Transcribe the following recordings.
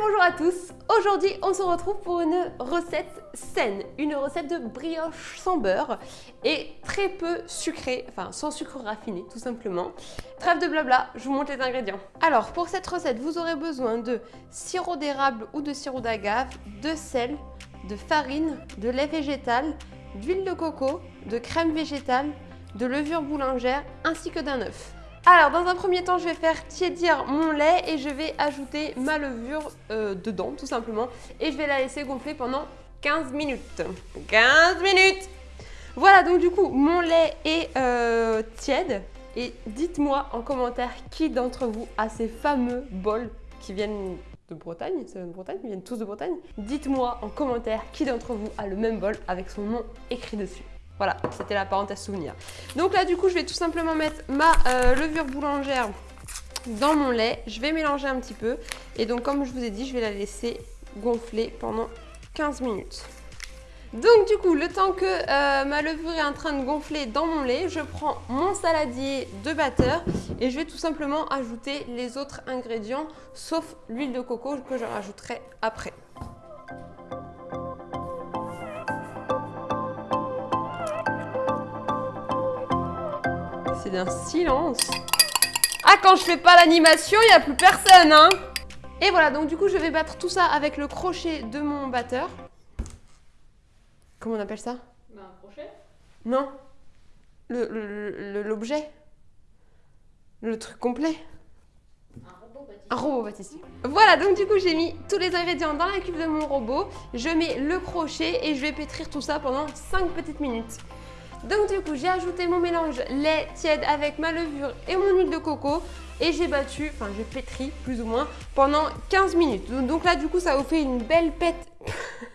bonjour à tous Aujourd'hui, on se retrouve pour une recette saine, une recette de brioche sans beurre et très peu sucrée, enfin sans sucre raffiné tout simplement. Trêve de blabla, je vous montre les ingrédients. Alors, pour cette recette, vous aurez besoin de sirop d'érable ou de sirop d'agave, de sel, de farine, de lait végétal, d'huile de coco, de crème végétale, de levure boulangère ainsi que d'un œuf. Alors, dans un premier temps, je vais faire tiédir mon lait et je vais ajouter ma levure euh, dedans, tout simplement. Et je vais la laisser gonfler pendant 15 minutes. 15 minutes Voilà, donc du coup, mon lait est euh, tiède. Et dites-moi en commentaire qui d'entre vous a ces fameux bols qui viennent de Bretagne, c'est de Bretagne, ils viennent tous de Bretagne. Dites-moi en commentaire qui d'entre vous a le même bol avec son nom écrit dessus. Voilà, c'était la parenthèse souvenir. Donc là, du coup, je vais tout simplement mettre ma euh, levure boulangère dans mon lait. Je vais mélanger un petit peu. Et donc, comme je vous ai dit, je vais la laisser gonfler pendant 15 minutes. Donc du coup, le temps que euh, ma levure est en train de gonfler dans mon lait, je prends mon saladier de batteur et je vais tout simplement ajouter les autres ingrédients, sauf l'huile de coco que je rajouterai après. D'un silence. Ah, quand je fais pas l'animation, il n'y a plus personne, hein Et voilà, donc du coup, je vais battre tout ça avec le crochet de mon batteur. Comment on appelle ça? Bah, Un crochet Non. L'objet. Le, le, truc complet. Un robot pâtissier. Voilà, donc du coup, j'ai mis tous les ingrédients dans la cuve de mon robot. Je mets le crochet et je vais pétrir tout ça pendant 5 petites minutes. Donc du coup, j'ai ajouté mon mélange lait tiède avec ma levure et mon huile de coco et j'ai battu, enfin j'ai pétri plus ou moins pendant 15 minutes. Donc là du coup, ça vous fait une belle pète...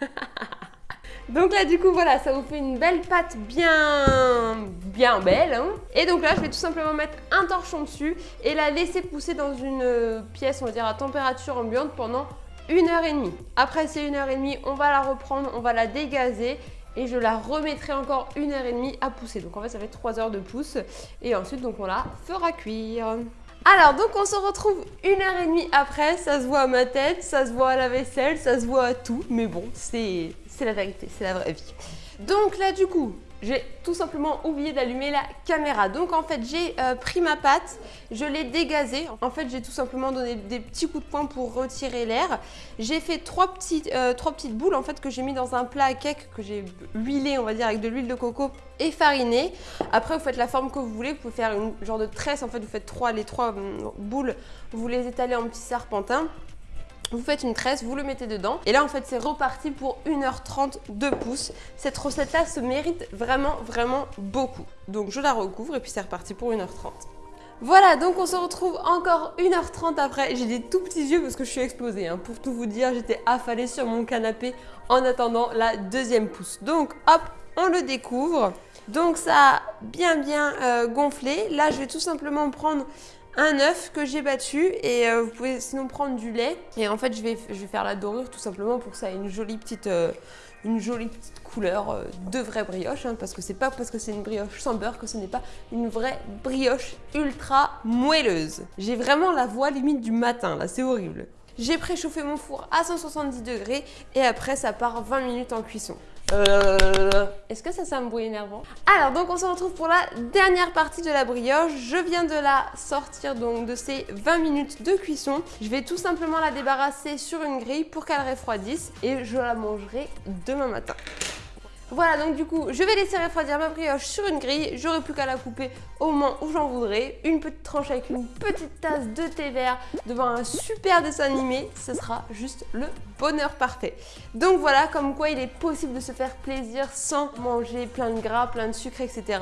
Donc là, du coup, voilà, ça vous fait une belle pâte bien, bien belle. Hein. Et donc là, je vais tout simplement mettre un torchon dessus et la laisser pousser dans une pièce, on va dire, à température ambiante pendant une heure et demie. Après ces une heure et demie, on va la reprendre, on va la dégazer et je la remettrai encore une heure et demie à pousser. Donc en fait ça fait 3 heures de pousse et ensuite donc on la fera cuire. Alors donc on se retrouve une heure et demie après, ça se voit à ma tête, ça se voit à la vaisselle, ça se voit à tout, mais bon c'est la vérité, c'est la vraie vie. Donc là du coup, j'ai tout simplement oublié d'allumer la caméra. Donc en fait, j'ai euh, pris ma pâte, je l'ai dégazée. En fait, j'ai tout simplement donné des petits coups de poing pour retirer l'air. J'ai fait trois petites, euh, trois petites boules en fait que j'ai mis dans un plat à cake que j'ai huilé, on va dire, avec de l'huile de coco et fariné. Après, vous faites la forme que vous voulez. Vous pouvez faire une genre de tresse. En fait, vous faites trois, les trois hum, boules, vous les étalez en petits serpentins. Vous faites une tresse, vous le mettez dedans. Et là, en fait, c'est reparti pour 1h30 de pouces. Cette recette-là se mérite vraiment, vraiment beaucoup. Donc, je la recouvre et puis c'est reparti pour 1h30. Voilà, donc on se retrouve encore 1h30 après. J'ai des tout petits yeux parce que je suis explosée. Hein. Pour tout vous dire, j'étais affalée sur mon canapé en attendant la deuxième pousse. Donc, hop, on le découvre. Donc, ça a bien, bien euh, gonflé. Là, je vais tout simplement prendre un œuf que j'ai battu et euh, vous pouvez sinon prendre du lait et en fait je vais, faire la dorure tout simplement pour ça ait une jolie petite, euh, une jolie petite couleur euh, de vraie brioche hein, parce que c'est pas parce que c'est une brioche sans beurre que ce n'est pas une vraie brioche ultra moelleuse. J'ai vraiment la voix limite du matin là, c'est horrible. J'ai préchauffé mon four à 170 degrés et après ça part 20 minutes en cuisson. Euh, est-ce que ça, c'est un bruit énervant Alors, donc on se retrouve pour la dernière partie de la brioche. Je viens de la sortir donc de ces 20 minutes de cuisson. Je vais tout simplement la débarrasser sur une grille pour qu'elle refroidisse et je la mangerai demain matin. Voilà, donc du coup, je vais laisser refroidir ma brioche sur une grille. J'aurai plus qu'à la couper au moment où j'en voudrais. Une petite tranche avec une petite tasse de thé vert devant un super dessin animé. Ce sera juste le bonheur parfait. Donc voilà, comme quoi il est possible de se faire plaisir sans manger plein de gras, plein de sucre, etc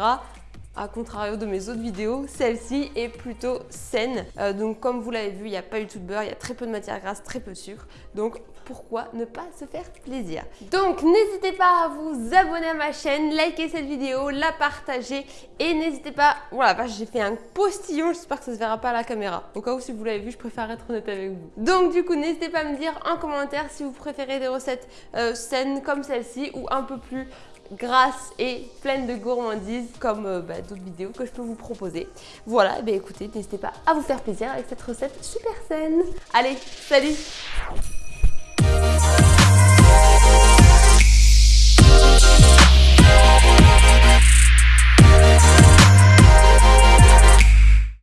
a contrario de mes autres vidéos, celle-ci est plutôt saine. Euh, donc comme vous l'avez vu, il n'y a pas eu tout de beurre, il y a très peu de matière grasse, très peu de sucre. Donc pourquoi ne pas se faire plaisir? Donc n'hésitez pas à vous abonner à ma chaîne, liker cette vidéo, la partager et n'hésitez pas, voilà, j'ai fait un postillon, j'espère que ça se verra pas à la caméra. Au cas où si vous l'avez vu, je préfère être honnête avec vous. Donc du coup, n'hésitez pas à me dire en commentaire si vous préférez des recettes euh, saines comme celle-ci ou un peu plus grasse et pleine de gourmandises comme euh, bah, d'autres vidéos que je peux vous proposer. Voilà, bah, écoutez, n'hésitez pas à vous faire plaisir avec cette recette super saine. Allez, salut